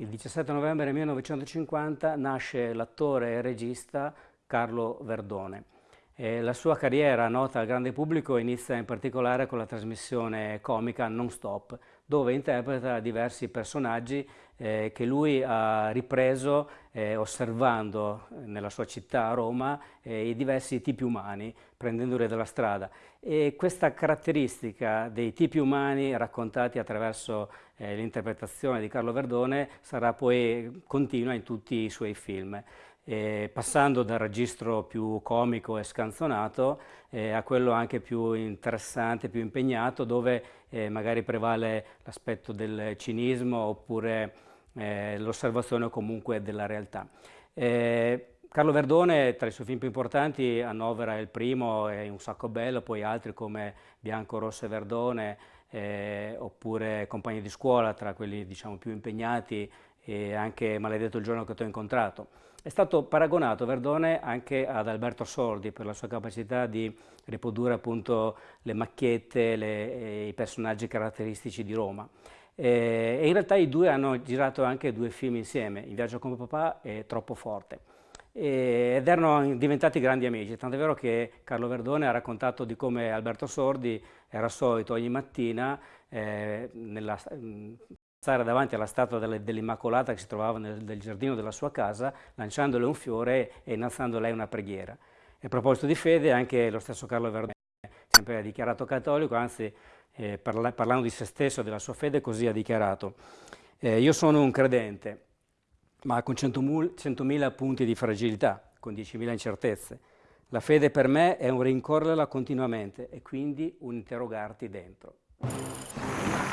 Il 17 novembre 1950 nasce l'attore e regista Carlo Verdone. E la sua carriera nota al grande pubblico inizia in particolare con la trasmissione comica Non Stop, dove interpreta diversi personaggi eh, che lui ha ripreso eh, osservando nella sua città, Roma, eh, i diversi tipi umani, prendendoli dalla strada. E questa caratteristica dei tipi umani raccontati attraverso eh, l'interpretazione di Carlo Verdone sarà poi continua in tutti i suoi film eh, passando dal registro più comico e scanzonato eh, a quello anche più interessante, più impegnato, dove eh, magari prevale l'aspetto del cinismo oppure eh, l'osservazione comunque della realtà. Eh, Carlo Verdone tra i suoi film più importanti annovera il primo è Un sacco bello, poi altri come Bianco, Rosso e Verdone eh, oppure Compagni di scuola tra quelli diciamo più impegnati e anche Maledetto il giorno che ti ho incontrato. È stato paragonato Verdone anche ad Alberto Sordi per la sua capacità di riprodurre appunto le macchiette, le, i personaggi caratteristici di Roma. E, e in realtà i due hanno girato anche due film insieme, In viaggio con papà e Troppo forte. Ed erano diventati grandi amici, tant'è vero che Carlo Verdone ha raccontato di come Alberto Sordi era solito ogni mattina eh, nella, stare davanti alla statua dell'Immacolata che si trovava nel, nel, giardino della sua casa, lanciandole un fiore e innalzando lei una preghiera. E a proposito di fede, anche lo stesso Carlo Verdone, sempre dichiarato cattolico, anzi eh, parla, parlando di se stesso, della sua fede, così ha dichiarato. Eh, io sono un credente, ma con 100.000 punti di fragilità, con 10.000 incertezze. La fede per me è un rincorrerla continuamente e quindi un interrogarti dentro.